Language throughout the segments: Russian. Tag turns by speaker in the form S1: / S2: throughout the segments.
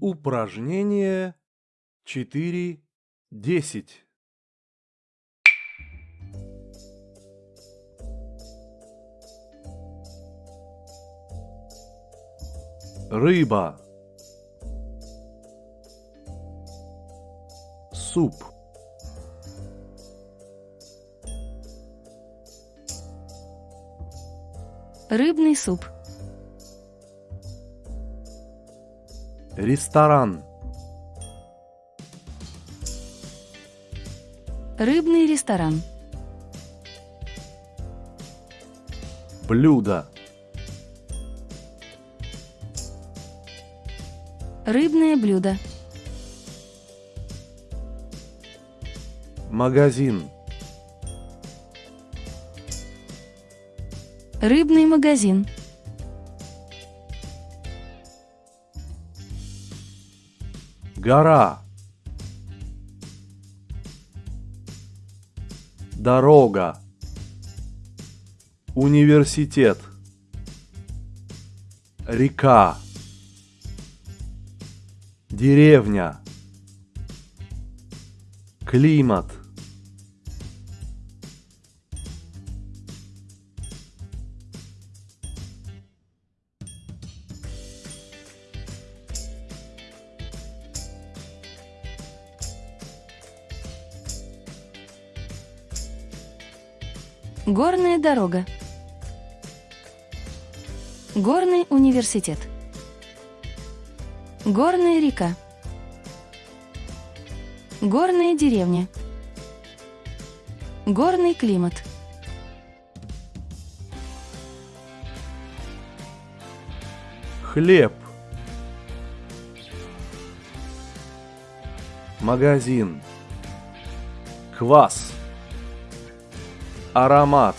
S1: Упражнение 4.10. Рыба. Суп.
S2: Рыбный суп.
S1: Ресторан.
S2: Рыбный ресторан.
S1: Блюдо.
S2: Рыбное блюдо.
S1: Магазин.
S2: Рыбный магазин.
S1: Гора. Дорога. Университет. Река. Деревня. Климат.
S2: Горная дорога. Горный университет. Горная река. Горная деревня. Горный климат.
S1: Хлеб. Магазин. Квас. Аромат.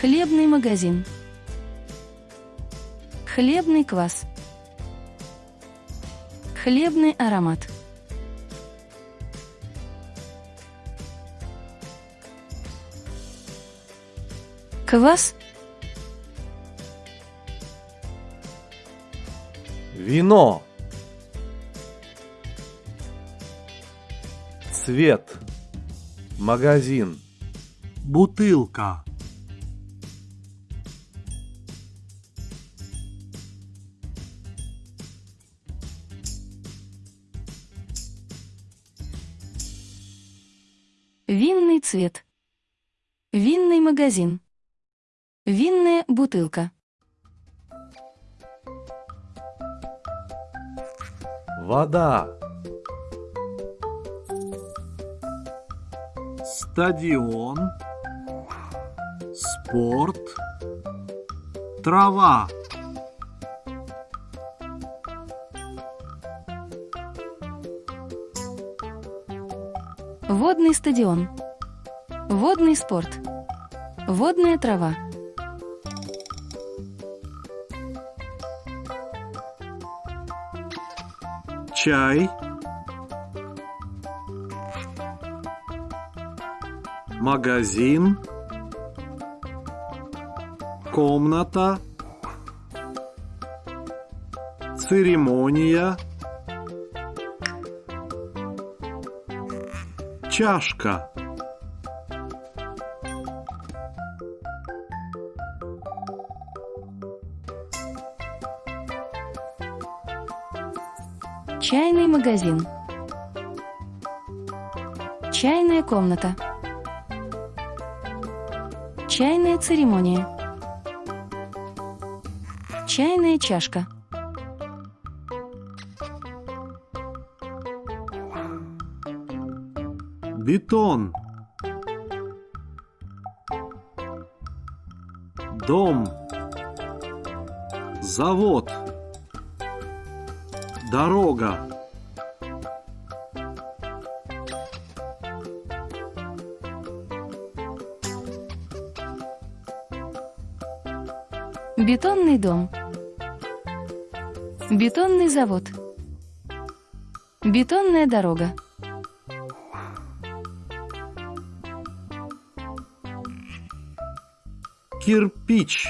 S2: Хлебный магазин. Хлебный квас. Хлебный аромат. Квас
S1: Вино. Цвет. Магазин.
S3: бутылка,
S2: Винный цвет. Винный магазин. Винная бутылка.
S1: Вода.
S3: стадион, спорт, трава,
S2: Водный стадион. Водный спорт. Водная трава.
S3: Чай, магазин, комната, церемония, чашка.
S2: Чайный магазин. Чайная комната. Чайная церемония. Чайная чашка.
S3: Бетон. Дом. Завод. Дорога.
S2: Бетонный дом. Бетонный завод. Бетонная дорога.
S3: Кирпич.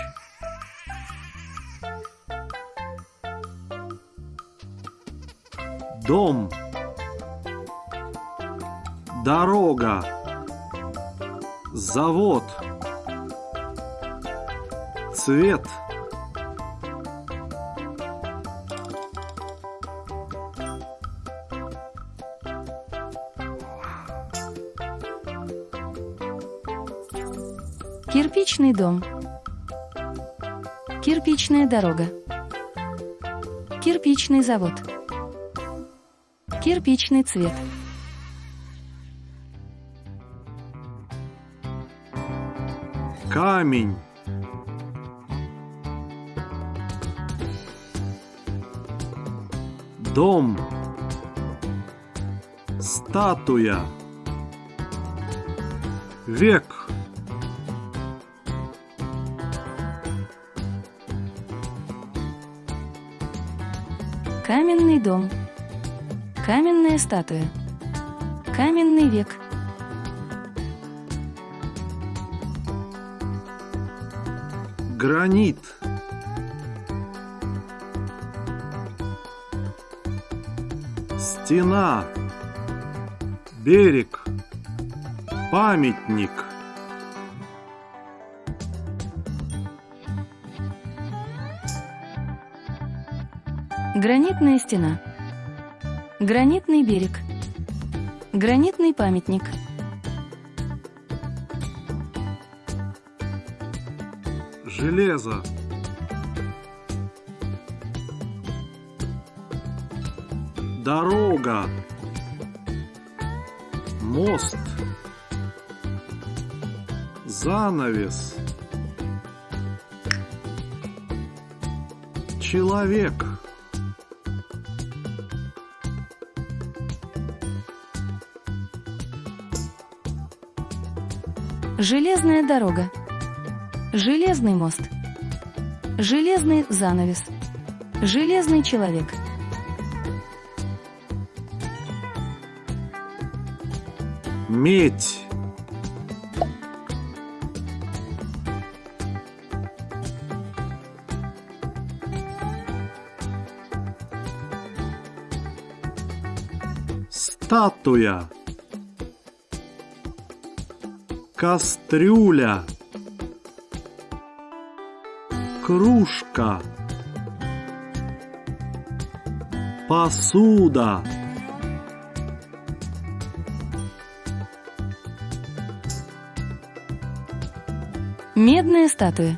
S3: Дом. Дорога. Завод. Цвет.
S2: Кирпичный дом. Кирпичная дорога. Кирпичный завод. Кирпичный цвет.
S3: Камень. Дом. Статуя. Век.
S2: Каменный дом. Каменная статуя. Каменный век.
S3: Гранит. Стена. Берег. Памятник.
S2: Гранитная стена. Гранитный берег. Гранитный памятник.
S3: Железо. Дорога. Мост. Занавес. Человек.
S2: Железная дорога. Железный мост. Железный занавес. Железный человек.
S3: Медь. Статуя. Кастрюля. Кружка. Посуда.
S2: Медная статуя.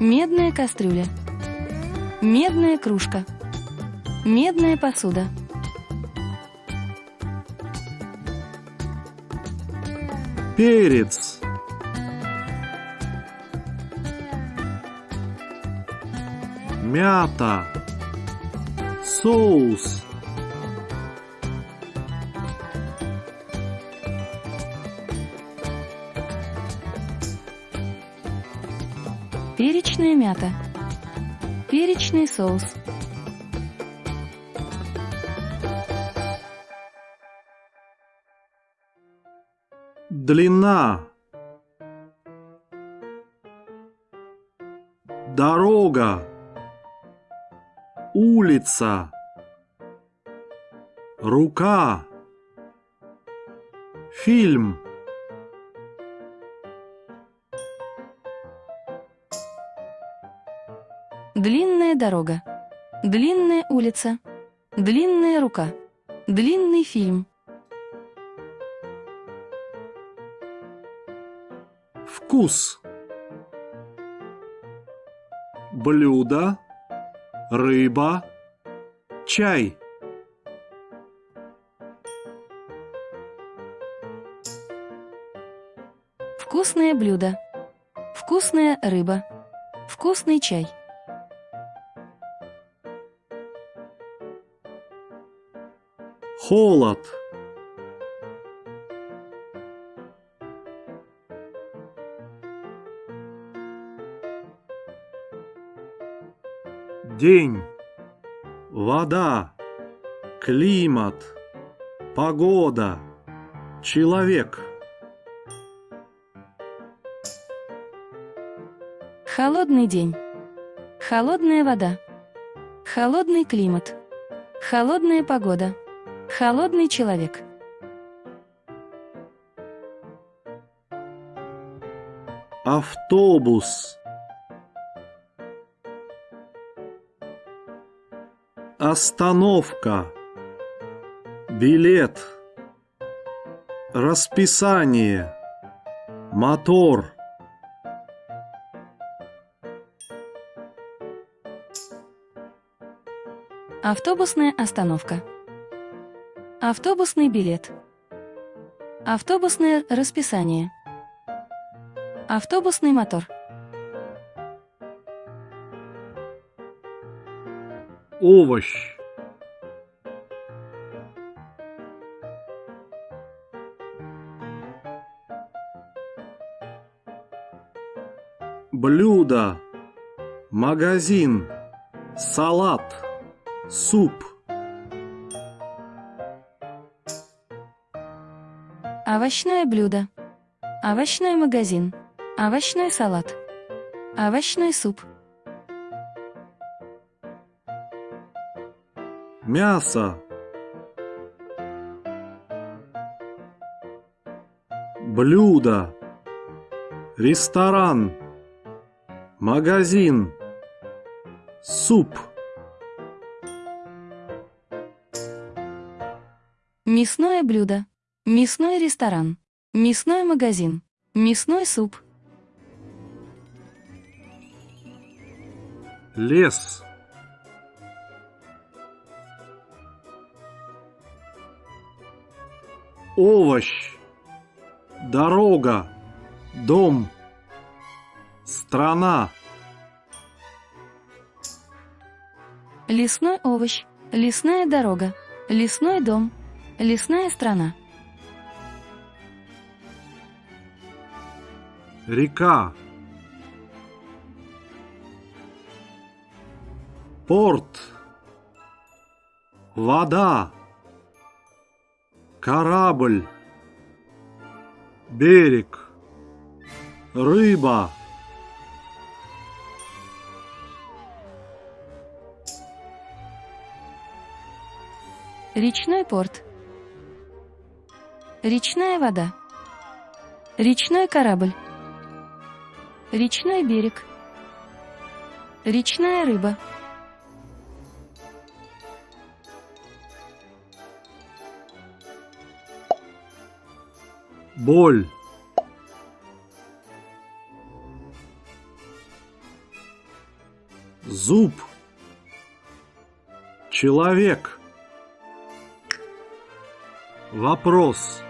S2: Медная кастрюля. Медная кружка. Медная посуда.
S3: Перец. Мята. Соус.
S2: Перечная мята. Перечный соус.
S3: Длина. Дорога. Улица. Рука. Фильм.
S2: Длинная дорога. Длинная улица. Длинная рука. Длинный фильм.
S3: Вкус. Блюдо. Рыба. Чай.
S2: Вкусное блюдо. Вкусная рыба. Вкусный чай.
S3: Холод. День. Вода. Климат. Погода. Человек.
S2: Холодный день. Холодная вода. Холодный климат. Холодная погода. Холодный человек.
S3: Автобус. Остановка. Билет. Расписание. Мотор.
S2: Автобусная остановка. Автобусный билет. Автобусное расписание. Автобусный мотор.
S3: Овощ. Блюдо. Магазин. Салат. Суп.
S2: Овощное блюдо. Овощной магазин. Овощной салат. Овощной суп.
S3: Мясо. Блюдо. Ресторан. Магазин. Суп.
S2: Мясное блюдо. Мясной ресторан. Мясной магазин. Мясной суп.
S3: Лес. Овощ. Дорога. Дом. Страна.
S2: Лесной овощ. Лесная дорога. Лесной дом. Лесная страна.
S3: Река. Порт. Вода. Корабль. Берег. Рыба.
S2: Речной порт. Речная вода. Речной корабль. Речной берег. Речная рыба.
S3: Боль. Зуб. Человек. Вопрос.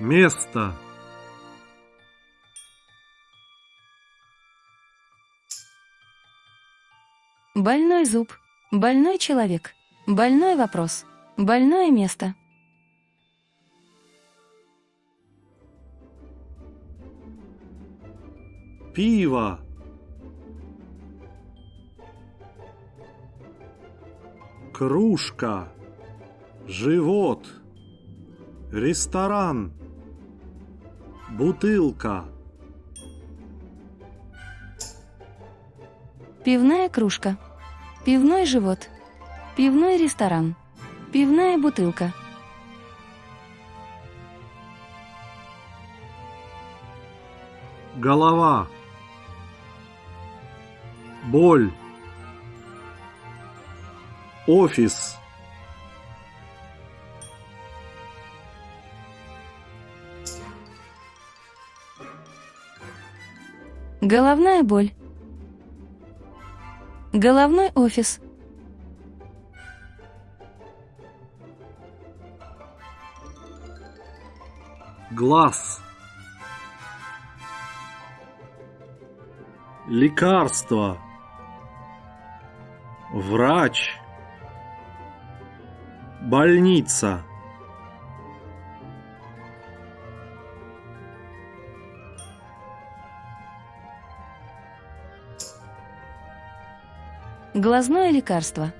S3: Место.
S2: Больной зуб. Больной человек. Больной вопрос. Больное место.
S3: Пиво. Кружка. Живот. Ресторан. Бутылка.
S2: Пивная кружка. Пивной живот. Пивной ресторан. Пивная бутылка.
S3: Голова. Боль. Офис.
S2: Головная боль. Головной офис.
S3: Глаз. Лекарство. Врач. Больница.
S2: Глазное лекарство.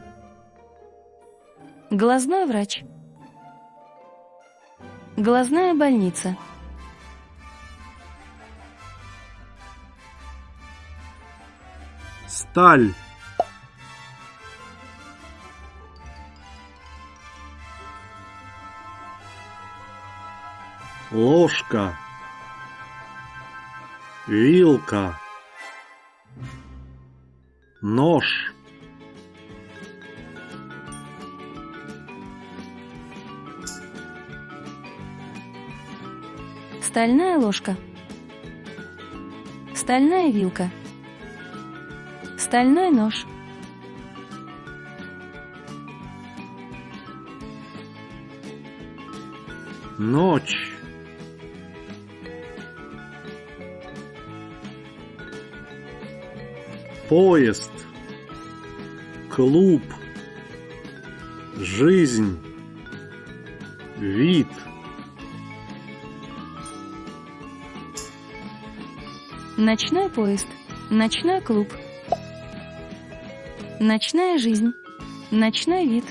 S2: Глазной врач. Глазная больница.
S3: Сталь. Ложка. Вилка. Нож.
S2: Стальная ложка. Стальная вилка. Стальной нож.
S3: Ночь. Поезд. Клуб. Жизнь. Вид.
S2: Ночной поезд. Ночной клуб. Ночная жизнь. Ночной вид.